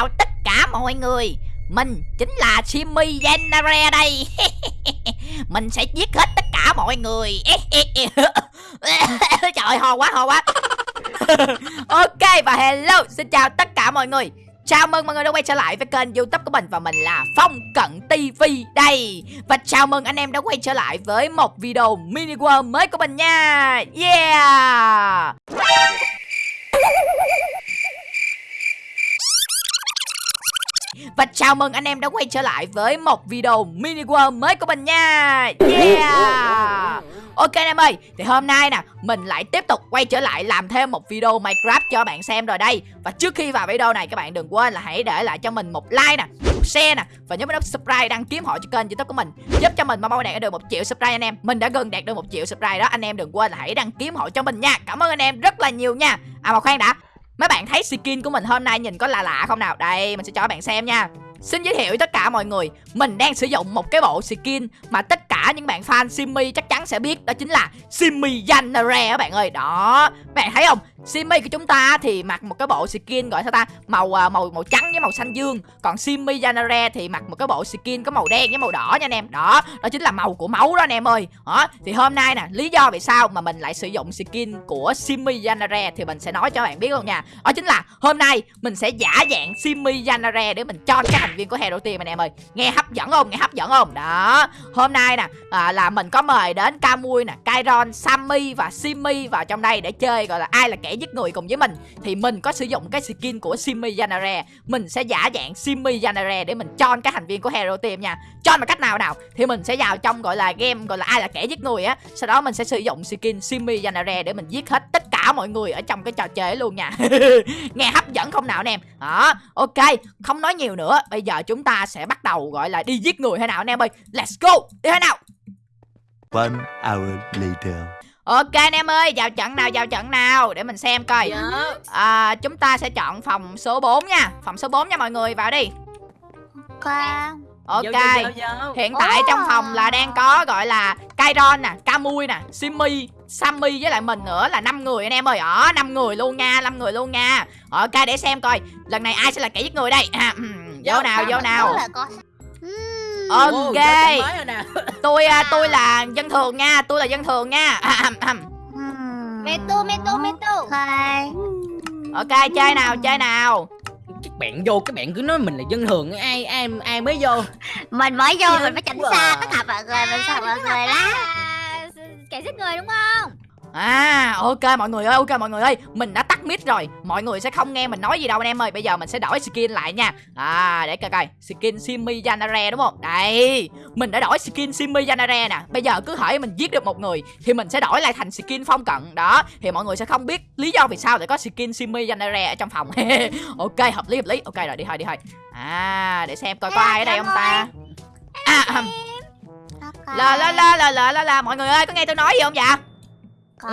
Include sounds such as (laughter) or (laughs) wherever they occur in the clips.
chào tất cả mọi người. Mình chính là Simmy genere đây. (laughs) Mình sẽ giết hết tất cả mọi người. (laughs) Trời ho quá ho quá. (laughs) Ok, và hello, Xin chào tất cả mọi người. Chào mừng mọi người đã quay trở lại với kênh youtube của mình Và mình là Phong Cận TV đây. Và chào mừng anh em đã quay trở lại với một video mini world mới của mình nha. Yeah! Và chào mừng anh em đã quay trở lại với một video mini world mới của mình nha. Yeah. Ok anh em ơi, Thì hôm nay nè, Mình lại tiếp tục quay trở lại làm thêm một video Minecraft cho bạn xem rồi đây. Và trước khi vào video này, các bạn đừng quên là hãy để lại cho mình một like nè, Một share nè, Và nhớ nút subscribe đăng ký họ cho kênh youtube của mình, Giúp cho mình mau đạt được một triệu subscribe anh em. Mình đã gần đạt được một triệu subscribe đó, Anh em đừng quên là hãy đăng ký họ cho mình nha. Cảm ơn anh em rất là nhiều nha. À mà khoan đã. Mấy bạn thấy skin của mình hôm nay nhìn có lạ lạ không nào? Đây, mình sẽ cho các bạn xem nha. Xin giới thiệu với tất cả mọi người, Mình đang sử dụng một cái bộ skin Mà tất cả những bạn fan Simmy chắc chắn sẽ biết, Đó chính là Simmy Yanare các bạn ơi. Đó, Bạn thấy không? Simmy của chúng ta thì mặc một cái bộ skin gọi sao ta? Màu à, màu màu trắng với màu xanh dương. Còn Simmy Yanare thì mặc một cái bộ skin có màu đen với màu đỏ nha anh em. Đó đó chính là màu của máu đó anh em ơi. Đó, thì hôm nay nè, lý do vì sao mà mình lại sử dụng skin của Simmy Yanare thì mình sẽ nói cho bạn biết luôn nha. Đó chính là hôm nay mình sẽ giả dạng Simmy Yanare để mình cho các thành viên của Hero Team anh em ơi. Nghe hấp dẫn không? Nghe hấp dẫn không? Đó. Hôm nay nè à, là mình có mời đến camui nè Kairon Sammy và Simmy vào trong đây để chơi gọi là ai là kẻ giết người cùng với mình. Thì mình có sử dụng cái skin của Simmy janare mình sẽ giả dạng Simmy janare để mình cho các thành viên của Hero Team nha. Cho bằng cách nào nào? Thì mình sẽ vào trong gọi là game gọi là ai là kẻ giết người á. Sau đó mình sẽ sử dụng skin Simmy janare để mình giết hết tất cả mọi người ở trong cái trò chơi luôn nha. (laughs) Nghe hấp dẫn không nào anh em? Đó ok không nói nhiều nữa. Bây giờ chúng ta sẽ bắt đầu gọi là đi giết người hay nào anh em ơi? Let's go đi hay nào? One hour later. Ok anh em ơi, vào trận nào, vào trận nào? Để mình xem coi. Dạ. à, Chúng ta sẽ chọn phòng số 4 nha. Phòng số 4 nha mọi người, vào đi. Con Ok. Vô, vô, vô, vô. Hiện tại Ồ. trong phòng là đang có gọi là Kairon nè, Kamui nè, Simmy Sammy với lại mình nữa là 5 người anh em ơi. Ở 5 người luôn nha, 5 người luôn nha. Ok để xem coi. Lần này ai sẽ là kẻ giết người đây? À, ừm, Vô Vô, nào, vô nào. Ok. (laughs) Tôi à, tôi là dân thường nha Tôi là dân thường nha. À. Mê tu, mê tu, mê tu. Ok Ok chơi nào, chơi nào Các bạn vô các bạn cứ nói mình là dân thường ai ai ai mới vô. Mình mới vô mình phải tránh quá. xa tất cả mọi người Mình sợ mọi người lắm À, kẻ giết người đúng không? À ok mọi người ơi ok mọi người ơi Mình đã tắt mic rồi. Mọi người sẽ không nghe mình nói gì đâu anh em ơi. Bây giờ mình sẽ đổi skin lại nha. À để coi coi. Skin Simmy Yanare đúng không? Đây. Mình đã đổi skin Simmy Yanare nè. Bây giờ cứ hỏi mình giết được một người Thì mình sẽ đổi lại thành skin phong cận. Đó. Thì mọi người sẽ không biết lý do vì sao lại có skin Simmy Yanare ở trong phòng. (laughs) Ok hợp lý hợp lý. Ok rồi đi thôi đi thôi. À để xem coi có ai ở đây không ta? À ahem. Ok. la la la la la la la. Mọi người ơi có nghe tôi nói gì không dạ Có.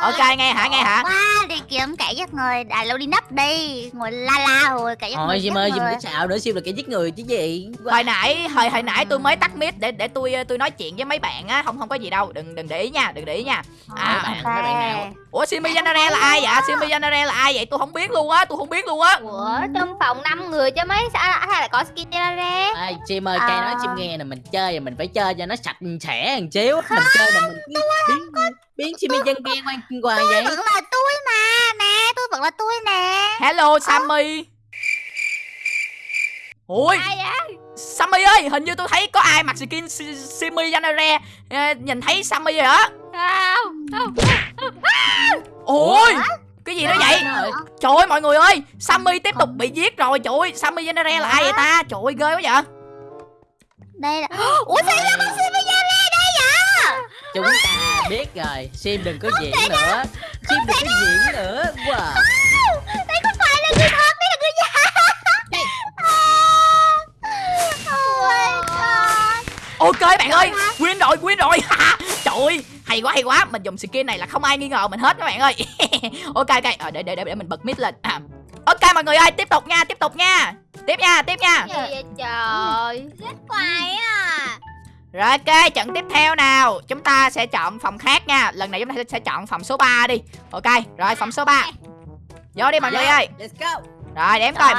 Ok nghe hả nghe hả? Quá đi kiếm kẻ giết người À lâu đi nấp đi. Ngồi la la rồi kẻ giết người Thôi giết Sim ơi, người. có xạo nữa Sim là kẻ giết người chứ gì. hồi nãy hồi hồi nãy tôi mới tắt mic để để tôi tôi nói chuyện với mấy bạn á không không có gì đâu. Đừng đừng để ý nha đừng để ý nha. À, Mấy bạn, mấy bạn nào? ủa Simi Yanare là ai vậy? Simi Yanare là ai vậy? Tôi không biết luôn á tôi không biết luôn á. Ủa, trong phòng 5 người chứ mấy sao hay là có skin ra À, Sim ơi, cây À. nói Sim nghe nè, mình chơi mình phải chơi cho nó sạch sẽ một xíu. Mình chơi là mình biến Sim dân ghen ngoan hoài vậy. Vẫn là tôi mà Nè tôi vẫn là tôi nè. Hello Sammy. Ui Ai vậy? Sammy ơi hình như tôi thấy có ai mặc skin Si- Simi Yanare. Ờ, nhìn thấy Sammy rồi á. Không. ôi cái gì đó vậy? Trời ơi, mọi người ơi Sammy tiếp tục bị giết rồi trời ơi Sammy Yanare là ai vậy ta? Trời ơi ghê quá vậy. Đây là Ủa sao xin bây giờ đây đây vậy? Chúng ta biết rồi, Sim đừng có diễn nữa. Sim đừng có diễn nữa. Wow. Đây không phải là người thật Đây là người giả Oh my god Ok bạn ơi, win rồi, win rồi. (laughs) Trời ơi, hay quá hay quá. Mình dùng skin này là không ai nghi ngờ mình hết các bạn ơi. (laughs) ok ok, ờ, để để để mình bật mic lên. À. Ok mọi người ơi, tiếp tục nha, tiếp tục nha. Tiếp nha, tiếp nha. Gì vậy trời? Rất quái à. Rồi ok, trận tiếp theo nào. Chúng ta sẽ chọn phòng khác nha. Lần này chúng ta sẽ chọn phòng số 3 đi. Ok, rồi phòng số 3. Vô đi mọi người ơi. Let's go. rồi coi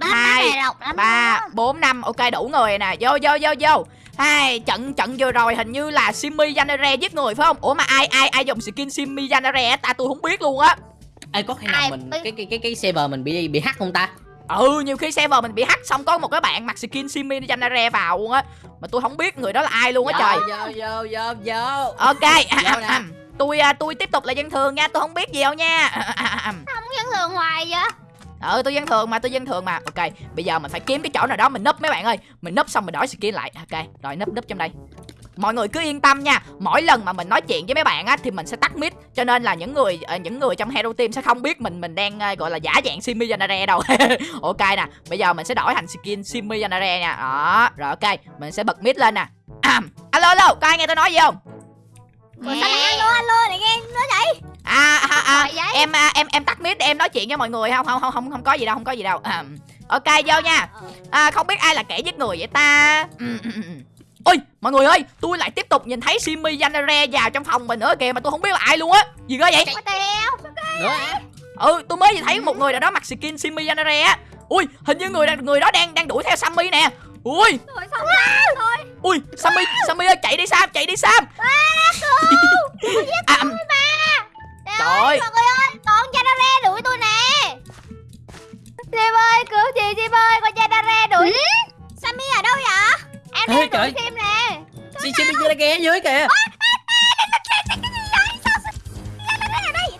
hai này độc lắm ba đó. bốn năm ok đủ người rồi nè vô vô vô vô hai trận trận vừa rồi hình như là Simi Yanare giết người phải không ủa mà ai ai ai dùng skin Simi Yanare á ta tôi không biết luôn á Ê có khi nào Ai mình cái cái cái cái server mình bị bị hack không ta ừ nhiều khi server mình bị hack xong có một cái bạn mặc skin Simi Yanare vào luôn á. Mà tôi không biết người đó là ai luôn á trời. Vô vô vô vô. Ok. Vô (laughs) tôi à, tôi tiếp tục là dân thường nha tôi không biết gì đâu nha. (laughs) Không dân thường hoài vậy. Ừ tôi dân thường mà tôi dân thường mà. Ok bây giờ mình phải kiếm cái chỗ nào đó mình nấp mấy bạn ơi. Mình nấp xong mình đổi skin lại. Ok rồi nấp nấp trong đây mọi người cứ yên tâm nha. Mỗi lần mà mình nói chuyện với mấy bạn á thì mình sẽ tắt mic. Cho nên là những người ờ, những người trong hero team sẽ không biết mình mình đang ờ, gọi là giả dạng simi yanare đâu. (laughs) Ok nè bây giờ mình sẽ đổi thành skin simi yanare nha đó rồi ok mình sẽ bật mic lên nè. À, alo alo có ai nghe tôi nói gì không? Ủa, sao lại alo alo lại nghe nói vậy? À, à, à vậy. em à, em em tắt mic để em nói chuyện với mọi người. Không không không không không có gì đâu không có gì đâu. À, ok vô nha. À, không biết ai là kẻ giết người vậy ta. Ôi mọi người ơi tôi lại tiếp tục nhìn thấy Simi Yanare vào trong phòng mình nữa kìa mà tôi không biết là ai luôn á. Gì cơ vậy? Nữa ừ tôi mới thấy một người nào đó mặc skin Simi Yanare á. Ui hình như người người đó đang đang đuổi theo Sammy nè. Ui. Rồi xong rồi? Ui Sammy Sammy ơi chạy đi Sam chạy đi Sam. (laughs) À, trời ơi. mọi người ơi con Janare đuổi tôi nè. Sim ơi cứu chị Sim ơi Con ra đuổi. Sammy ở đâu vậy Em Ê, đang trời. đuổi Sim nè Xin xin giờ là ghé dưới kìa đi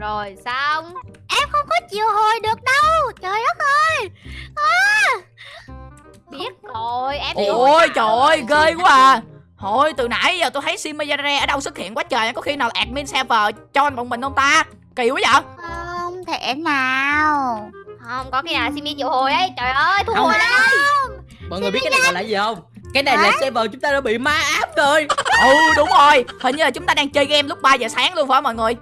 Rồi xong em không có chịu hồi được đâu trời đất ơi à. Biết rồi em bị Ôi trời ơi ghê quá à Thôi từ nãy giờ tôi thấy Simi Yanare ở đâu xuất hiện quá trời Có khi nào admin server cho bọn mình không ta? Kỳ quá vậy. Không thể nào. Không có khi nào Simi chịu hồi ấy. Trời ơi thu hồi lại mọi người biết cái này gọi là gì không? Cái này là server chúng ta đã bị ma áp rồi. Ừ đúng rồi. Hình như là chúng ta đang chơi game lúc 3 giờ sáng luôn phải không mọi người?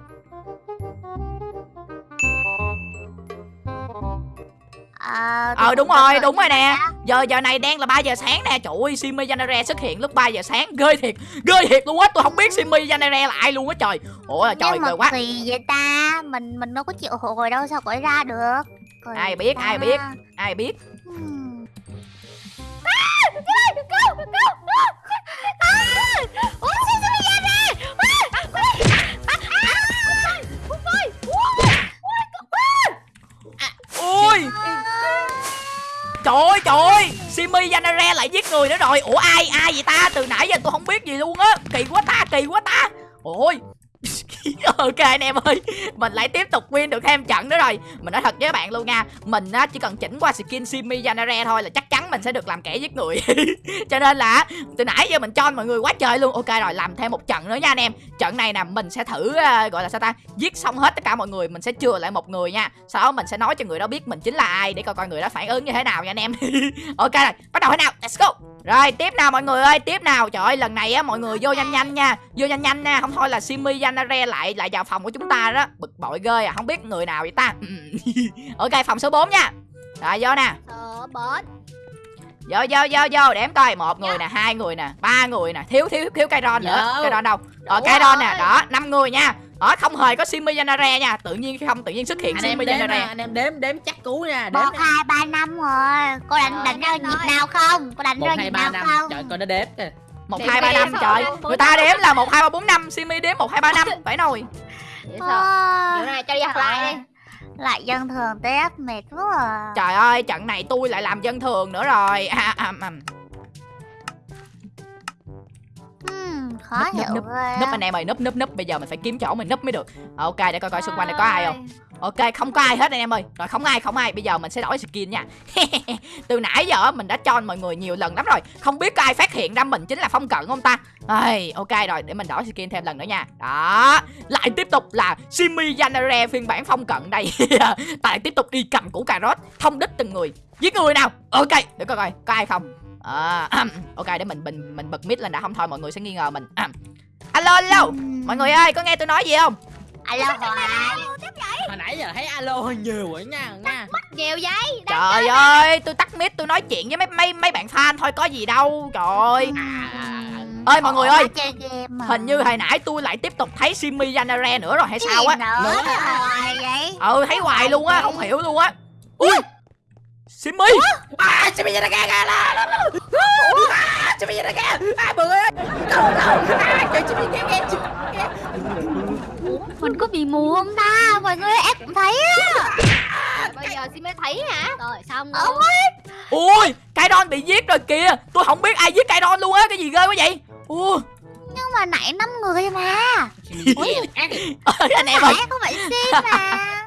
Ờ Ờ đúng rồi đúng rồi nè Giờ giờ này đang là 3 giờ sáng nè Trời ơi Simi Yanare xuất hiện lúc 3 giờ sáng Ghê thiệt Ghê thiệt luôn á Tôi không biết Simi Yanare là ai luôn á trời Ủa trời ghê quá kỳ vậy ta mình mình đâu có chịu hồi đâu sao gọi ra được Kỳ Ai biết, ta. ai biết. Ai biết Hmm. Ơi Yanare lại giết người nữa rồi. Ủa, ai ai vậy ta? Từ nãy giờ tôi không biết gì luôn á. Kỳ quá ta, kỳ quá ta. Ôi (laughs) ok anh em ơi Mình lại tiếp tục win được thêm trận nữa rồi. Mình nói thật với các bạn luôn nha Mình á, chỉ cần chỉnh qua skin Simi Yanare thôi Là chắc chắn mình sẽ được làm kẻ giết người. (laughs) Cho nên là từ nãy giờ mình cho mọi người quá trời luôn. Ok rồi làm thêm một trận nữa nha anh em. Trận này nè mình sẽ thử uh, gọi là sao ta Giết xong hết tất cả mọi người Mình sẽ chừa lại một người nha. Sau đó mình sẽ nói cho người đó biết mình chính là ai Để coi coi người đó phản ứng như thế nào nha anh em. (laughs) Ok rồi bắt đầu thế nào? Let's go. Rồi tiếp nào mọi người ơi Tiếp nào. Trời ơi lần này á mọi người vô nhanh nhanh nha. Vô nhanh nhanh nha Không thôi là Simi Yanare lại lại vào phòng của chúng ta đó. Bực bội ghê à Không biết người nào vậy ta? (laughs) Ok phòng số 4 nha. Rồi vô nè. Ờ, bớt Vô vô vô vô đếm coi. Một người nè hai người nè ba người nè thiếu thiếu thiếu cây ron nữa. Vô. cây ron đâu rồi cây ron nè. đó năm người nha. Đó không hề có Simi Yanare nha. Tự nhiên không tự nhiên xuất hiện anh em Simi Yanare nè, anh em đếm đếm chắc cú nha. Đếm một hai ba năm rồi. Cô đánh Rồi, đánh ra nhịp nào không? Cô đánh một ra nhịp nào không? Trời coi nó đếm kìa một hai ba năm trời. người ta đếm là một hai ba bốn năm Simi đếm một hai ba năm. Phải nồi. Vậy sao? Ờ, Kiểu này cho đi học lại đi. Lại dân thường tiếp mệt quá à. trời ơi trận này tôi lại làm dân thường nữa rồi. (laughs) À, à, à. Khó Núp, núp, hiểu núp, núp á. anh em ơi núp núp núp. Bây giờ mình phải kiếm chỗ mình núp mới được. Ok để coi coi xung quanh này có ai không Ok không có ai hết anh em ơi. Rồi không ai không ai. Bây giờ mình sẽ đổi skin nha. (laughs) Từ nãy giờ mình đã cho mọi người nhiều lần lắm rồi. Không biết có ai phát hiện ra mình chính là phong cận không ta? Ây, Ok rồi để mình đổi skin thêm lần nữa nha. Đó. Lại tiếp tục là Simi Yanare phiên bản phong cận đây. (laughs) Tại tiếp tục đi cầm củ cà rốt Thông đích từng người. Giết người nào? Ok để coi coi có ai không? À, Ok để mình mình mình bật mic lên đã. Không thôi mọi người sẽ nghi ngờ mình. Alo alo. Mọi người ơi có nghe tôi nói gì không? Alo hoài hồi nãy giờ thấy alo hơi nhiều rồi nha nha nhiều vậy Trời ơi, tôi tắt mic tôi nói chuyện với mấy mấy mấy bạn fan thôi có gì đâu. Trời ơi. Ơi, mọi người ơi. Hình như hồi nãy tôi lại tiếp tục thấy Simi Yanare nữa rồi hay Cái sao á. Ừ, thấy hoài luôn á, không hiểu luôn á. Ui. Simi. à bây giờ kìa kìa là à kìa à bự ơi đâu đâu à trời kìa Ủa, mình có bị mù không ta? Mọi người em cũng thấy á. Bây giờ xin mới thấy hả? Rồi xong luôn Ui, Kairon bị giết rồi kìa. Tôi không biết ai giết Kairon luôn á, cái gì ghê quá vậy? Ui, nhưng mà nãy năm người mà. (laughs) Anh em ơi. Không phải xin mà. (laughs)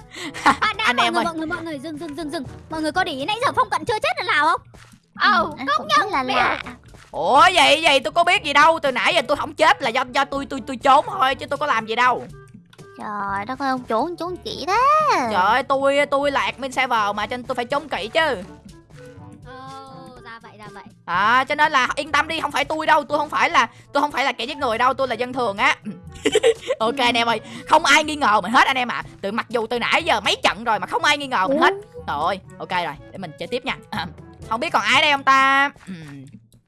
À, đã, Anh mọi em người, ơi. mọi người, mọi người, dừng, dừng, dừng, dừng. Mọi người có để ý nãy giờ Phong Cận chưa chết lần nào không? ờ Em cũng rất là lạ. Ủa vậy vậy tôi có biết gì đâu, từ nãy giờ tôi không chết là do do tôi tôi tôi trốn thôi chứ tôi có làm gì đâu. Trời đất ơi ông trốn trốn chị đó Trời ơi, tôi tôi là admin server mà cho nên tôi phải trốn kỹ chứ. Ồ, ra vậy, ra vậy À cho nên là yên tâm đi, không phải tôi đâu, tôi không phải là tôi không phải là kẻ giết người đâu, tôi là dân thường á. (laughs) ok anh em ơi, không ai nghi ngờ mình hết anh em ạ. Từ mặc dù từ nãy giờ mấy trận rồi mà không ai nghi ngờ mình hết. Rồi, ok rồi, để mình chơi tiếp nha. À, không biết còn ai đây không ta?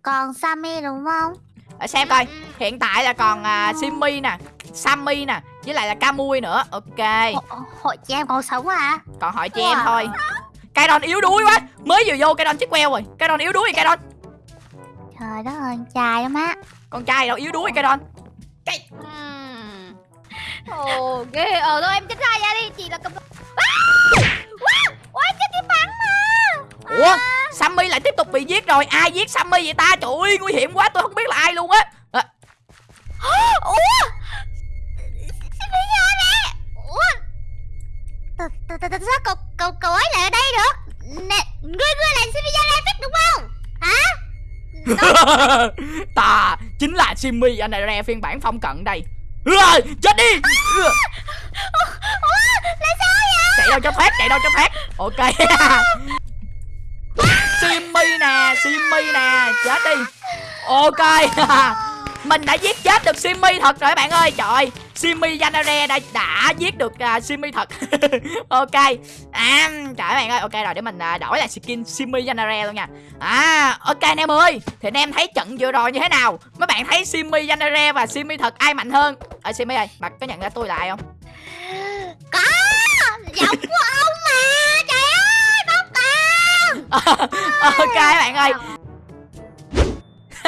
Còn Sammy đúng không Để xem coi. Hiện tại là còn à, Simmy nè, Sammy nè, với lại là Camui nữa. Ok, Hội, hội chị em còn sống à? Còn hỏi chị em thôi. Kairon yếu đuối quá, mới vừa vô Kairon chết queo rồi. Kairon yếu đuối rồi Kairon. trời đất ơi trai lắm á. Con trai đâu yếu đuối Kairon. Ừm. ồ ghê. Ờ thôi em chết ra ra đi. Chị là cầm ôi chết cái bắn Ủa? Sammy lại tiếp tục bị giết rồi. Ai giết Sammy vậy ta? Trời ơi nguy hiểm quá. Tôi không biết là ai luôn á. À, sao cậu cậu cậu ấy lại ở đây được? Nè ngươi ngươi là Sammy Yalefit đúng không? (laughs) Ta chính là này ra phiên bản phong cận đây. Ưa, Chết đi! Ưa. Chạy đâu cho thoát Chạy đâu cho thoát Ok. (laughs) Simmy nè Simmy nè Chết đi. Ok. (laughs) Mình đã giết chết được Simmy thật rồi các bạn ơi. Trời Simmy Yanare đã, đã giết được uh, Simmy thật. (laughs) Ok. À, Trời bạn ơi Ok rồi để mình uh, đổi lại skin Simmy Yanare luôn nha. À ok anh em ơi. Thì anh em thấy trận vừa rồi như thế nào? Mấy bạn thấy Simmy Yanare và Simmy thật ai mạnh hơn? Ờ Simmy ơi Bạn có nhận ra tôi là ai không? Có giọng của ông mà trời ơi bóc tao. (laughs) Ok bạn ơi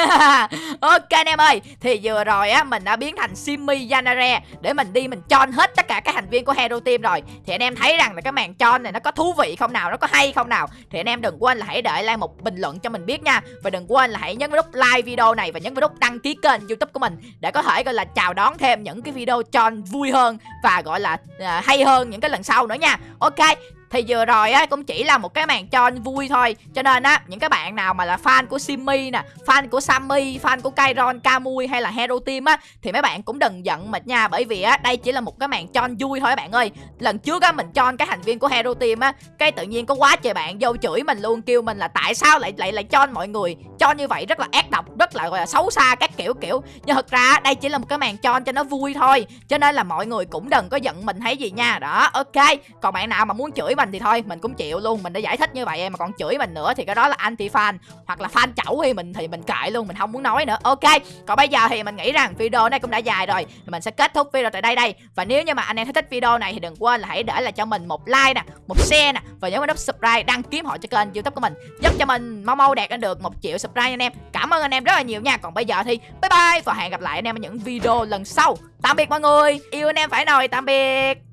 (laughs) ok anh em ơi Thì vừa rồi á mình đã biến thành Simmy Yanare Để mình đi mình chon hết tất cả các thành viên của Hero Team rồi. Thì anh em thấy rằng là cái màn chon này nó có thú vị không nào Nó có hay không nào? Thì anh em đừng quên là hãy để lại một bình luận cho mình biết nha. Và đừng quên là hãy nhấn vào nút like video này Và nhấn vào nút đăng ký kênh youtube của mình Để có thể gọi là chào đón thêm những cái video chon vui hơn Và gọi là uh, hay hơn những cái lần sau nữa nha. Ok thì vừa rồi á cũng chỉ là một cái màn cho vui thôi. Cho nên á những cái bạn nào mà là fan của Simmy nè Fan của Sammy, fan của Kairon, Kamui hay là Hero Team á Thì mấy bạn cũng đừng giận mình nha. Bởi vì á đây chỉ là một cái màn cho vui thôi bạn ơi. Lần trước á mình cho cái thành viên của Hero Team á Cái tự nhiên có quá trời bạn vô chửi mình luôn Kêu mình là tại sao lại lại lại cho mọi người. Cho như vậy rất là ác độc, rất là gọi là xấu xa các kiểu kiểu. Nhưng thật ra đây chỉ là một cái màn cho cho nó vui thôi. Cho nên là mọi người cũng đừng có giận mình thấy gì nha. Đó ok. Còn bạn nào mà muốn chửi mình thì thôi, mình cũng chịu luôn, mình đã giải thích như vậy mà còn chửi mình nữa thì cái đó là anti fan hoặc là fan chẩu thì mình thì mình kệ luôn, mình không muốn nói nữa. Ok, còn bây giờ thì mình nghĩ rằng video này cũng đã dài rồi thì mình sẽ kết thúc video tại đây đây. Và nếu như mà anh em thấy thích video này thì đừng quên là hãy để lại cho mình một like nè, một share nè, và nhớ nút subscribe đăng ký họ cho kênh youtube của mình. Giúp cho mình mau mau đạt đến được một triệu subscribe anh em. Cảm ơn anh em rất là nhiều nha. Còn bây giờ thì bye bye và hẹn gặp lại anh em ở những video lần sau. Tạm biệt mọi người. Yêu anh em phải nồi tạm biệt.